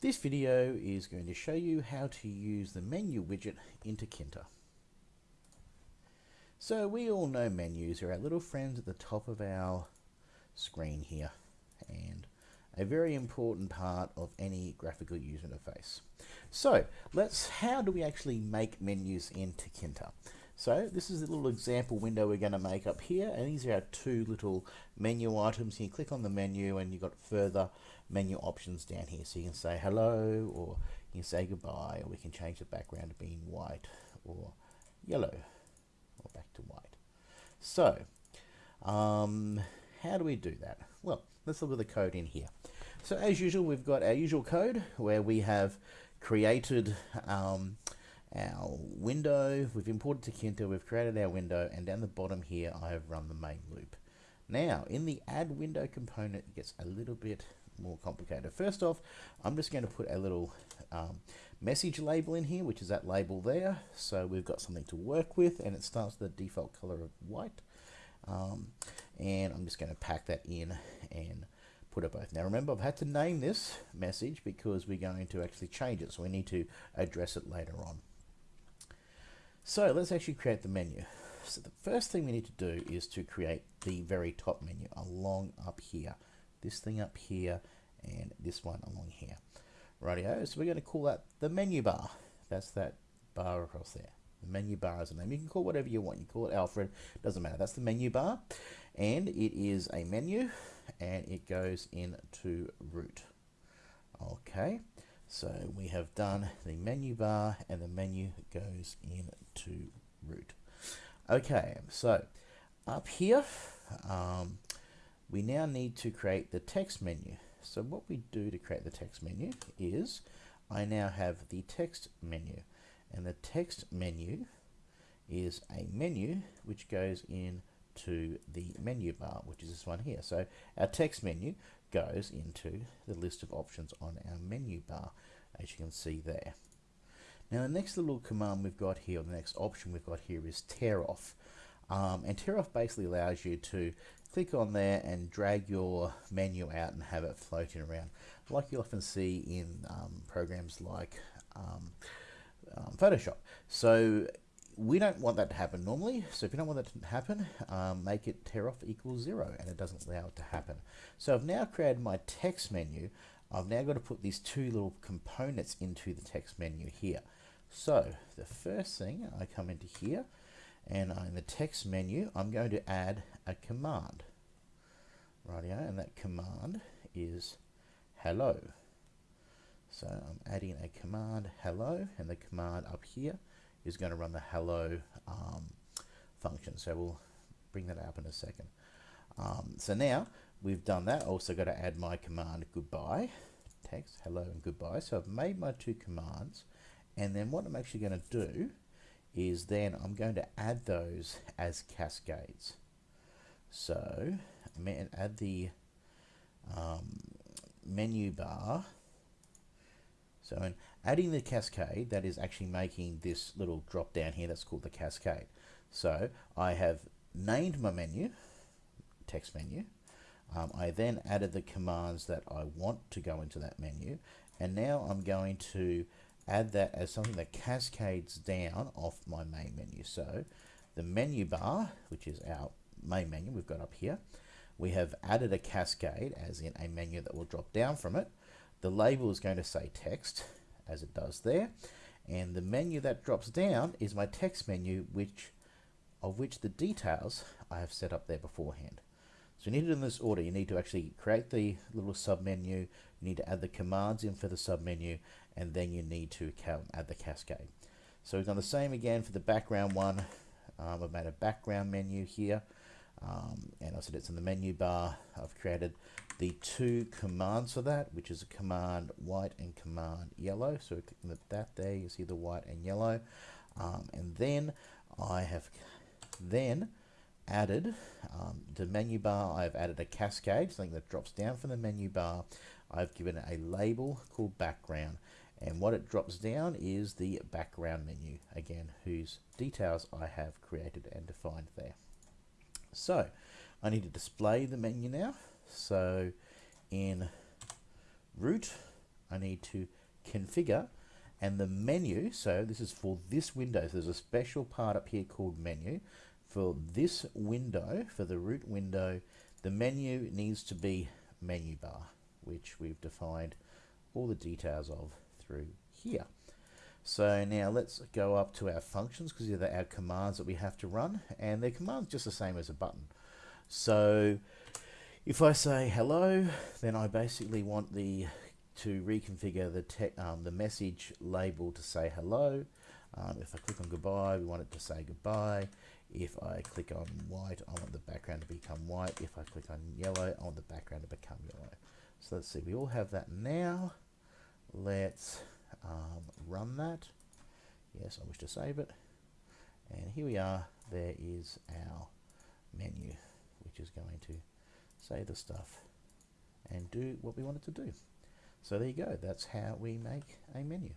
This video is going to show you how to use the menu widget into Tkinter. So we all know menus are our little friends at the top of our screen here and a very important part of any graphical user interface. So let's, how do we actually make menus in Tkinter? So this is a little example window we're going to make up here and these are our two little menu items. You click on the menu and you've got further menu options down here. So you can say hello or you can say goodbye or we can change the background to being white or yellow or back to white. So um, how do we do that? Well, let's look at the code in here. So as usual, we've got our usual code where we have created um, our window, we've imported to Tkinter, we've created our window, and down the bottom here I have run the main loop. Now, in the add window component, it gets a little bit more complicated. First off, I'm just going to put a little um, message label in here, which is that label there. So we've got something to work with, and it starts with the default color of white. Um, and I'm just going to pack that in and put it both. Now remember, I've had to name this message because we're going to actually change it, so we need to address it later on. So let's actually create the menu. So the first thing we need to do is to create the very top menu along up here. This thing up here and this one along here. Rightio, so we're going to call that the menu bar. That's that bar across there. The menu bar is a name. You can call whatever you want. You call it Alfred, doesn't matter. That's the menu bar. And it is a menu and it goes into root. Okay, so we have done the menu bar and the menu goes into root. Okay, so up here, um, we now need to create the text menu. So what we do to create the text menu is I now have the text menu. And the text menu is a menu which goes into the menu bar which is this one here. So our text menu goes into the list of options on our menu bar as you can see there now the next little command we've got here, or the next option we've got here is tear off. Um, and tear off basically allows you to click on there and drag your menu out and have it floating around like you often see in um, programs like um, um, Photoshop. So we don't want that to happen normally. So if you don't want that to happen, um, make it tear off equals zero and it doesn't allow it to happen. So I've now created my text menu. I've now got to put these two little components into the text menu here. So the first thing I come into here and in the text menu I'm going to add a command. Rightio and that command is hello. So I'm adding a command hello and the command up here is going to run the hello um, function. So we'll bring that up in a second. Um, so now we've done that. Also got to add my command goodbye text hello and goodbye. So I've made my two commands and then what I'm actually going to do is then I'm going to add those as cascades. So I'm going to add the um, menu bar. So in adding the cascade, that is actually making this little drop down here, that's called the cascade. So I have named my menu, text menu. Um, I then added the commands that I want to go into that menu. And now I'm going to add that as something that cascades down off my main menu. So the menu bar, which is our main menu we've got up here, we have added a cascade as in a menu that will drop down from it. The label is going to say text as it does there. And the menu that drops down is my text menu, which of which the details I have set up there beforehand. So you need it in this order. You need to actually create the little submenu. You need to add the commands in for the submenu, and then you need to add the cascade. So we've done the same again for the background one. Um, I've made a background menu here, um, and I said it's in the menu bar. I've created the two commands for that, which is a command white and command yellow. So clicking at that there, you see the white and yellow. Um, and then I have then added um, the menu bar. I've added a cascade, something that drops down from the menu bar. I've given it a label called background and what it drops down is the background menu again whose details I have created and defined there so I need to display the menu now so in root I need to configure and the menu, so this is for this window, so there's a special part up here called menu. For this window, for the root window, the menu needs to be menu bar, which we've defined all the details of through here. So now let's go up to our functions because these are our commands that we have to run and they're commands just the same as a button. So if I say hello, then I basically want the to reconfigure the, um, the message label to say hello. Um, if I click on goodbye, we want it to say goodbye. If I click on white, I want the background to become white. If I click on yellow, I want the background to become yellow. So let's see, we all have that now. Let's um, run that. Yes, I wish to save it. And here we are, there is our menu, which is going to save the stuff and do what we want it to do. So there you go, that's how we make a menu.